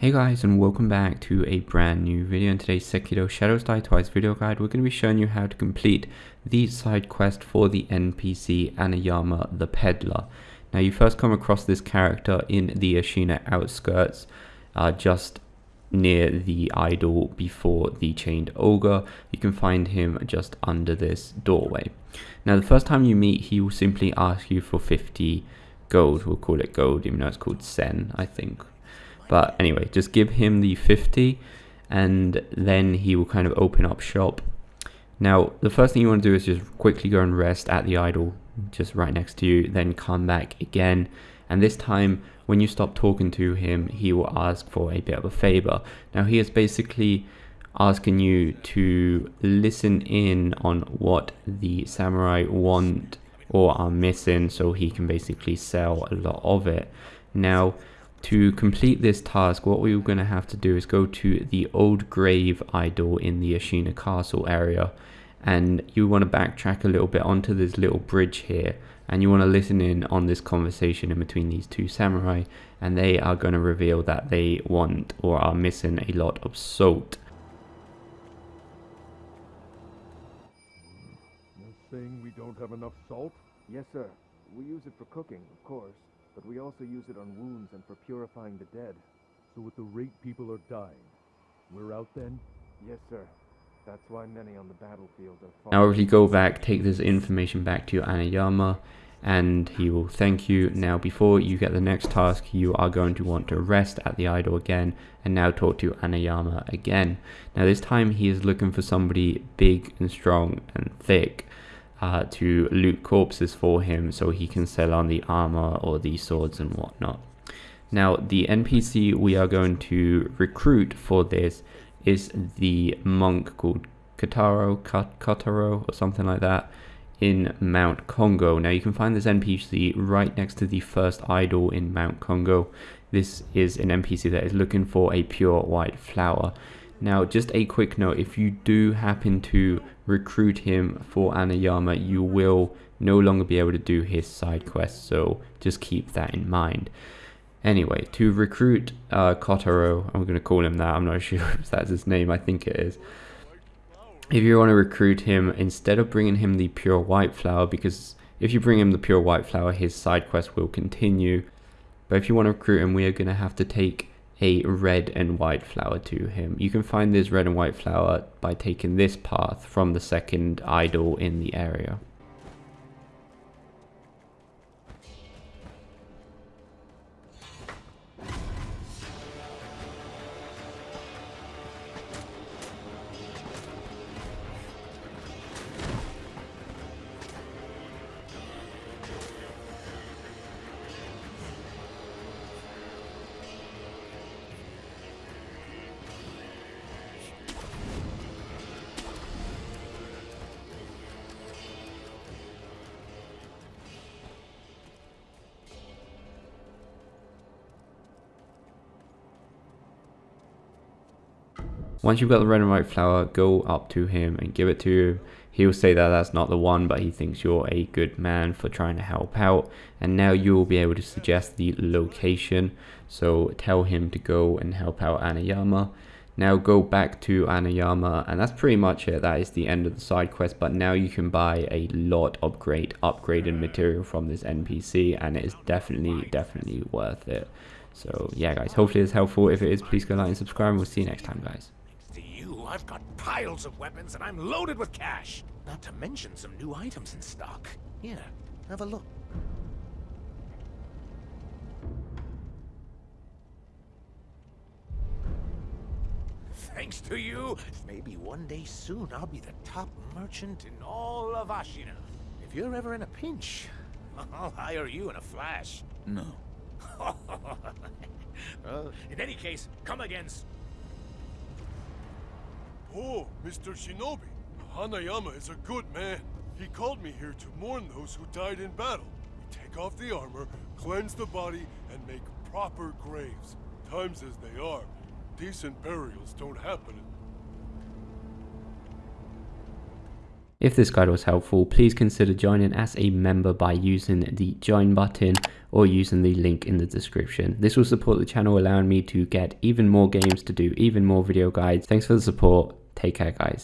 Hey guys and welcome back to a brand new video. In today's Sekiro Shadows Die Twice video guide, we're going to be showing you how to complete the side quest for the NPC Anayama the Peddler. Now you first come across this character in the Ashina outskirts, uh, just near the idol before the chained ogre. You can find him just under this doorway. Now the first time you meet, he will simply ask you for 50 gold. We'll call it gold, even though it's called sen, I think but anyway, just give him the 50 and then he will kind of open up shop. Now, the first thing you want to do is just quickly go and rest at the idol just right next to you, then come back again. And this time, when you stop talking to him, he will ask for a bit of a favor. Now, he is basically asking you to listen in on what the samurai want or are missing so he can basically sell a lot of it. Now, to complete this task, what we're going to have to do is go to the old grave idol in the Ashina castle area. And you want to backtrack a little bit onto this little bridge here. And you want to listen in on this conversation in between these two samurai. And they are going to reveal that they want or are missing a lot of salt. You're saying we don't have enough salt? Yes, sir. We use it for cooking, of course. But we also use it on wounds and for purifying the dead. So with the rate people are dying, we're out then? Yes, sir. That's why many on the battlefield are Now if you go back, take this information back to your Anayama and he will thank you. Now before you get the next task, you are going to want to rest at the idol again and now talk to Anayama again. Now this time he is looking for somebody big and strong and thick uh, to loot corpses for him so he can sell on the armor or the swords and whatnot. Now the NPC we are going to recruit for this is the monk called Kataro, Kataro or something like that in Mount Kongo. Now you can find this NPC right next to the first idol in Mount Kongo. This is an NPC that is looking for a pure white flower. Now, just a quick note, if you do happen to recruit him for Anayama, you will no longer be able to do his side quests, so just keep that in mind. Anyway, to recruit uh, Kotaro, I'm going to call him that, I'm not sure if that's his name, I think it is. If you want to recruit him, instead of bringing him the pure white flower, because if you bring him the pure white flower, his side quest will continue. But if you want to recruit him, we are going to have to take a red and white flower to him. You can find this red and white flower by taking this path from the second idol in the area. Once you've got the red and white flower, go up to him and give it to him. He'll say that that's not the one, but he thinks you're a good man for trying to help out. And now you'll be able to suggest the location. So tell him to go and help out Anayama. Now go back to Anayama and that's pretty much it. That is the end of the side quest. But now you can buy a lot of great upgraded material from this NPC and it is definitely, definitely worth it. So yeah guys, hopefully it's helpful. If it is, please go like and subscribe and we'll see you next time guys. I've got piles of weapons and I'm loaded with cash. Not to mention some new items in stock. Here, have a look. Thanks to you, maybe one day soon I'll be the top merchant in all of Ashina. If you're ever in a pinch, I'll hire you in a flash. No. well, in any case, come again Oh, Mr. Shinobi. Anayama is a good man. He called me here to mourn those who died in battle. We take off the armor, cleanse the body, and make proper graves. Times as they are, decent burials don't happen. If this guide was helpful, please consider joining as a member by using the join button or using the link in the description. This will support the channel allowing me to get even more games to do even more video guides. Thanks for the support. Take care guys.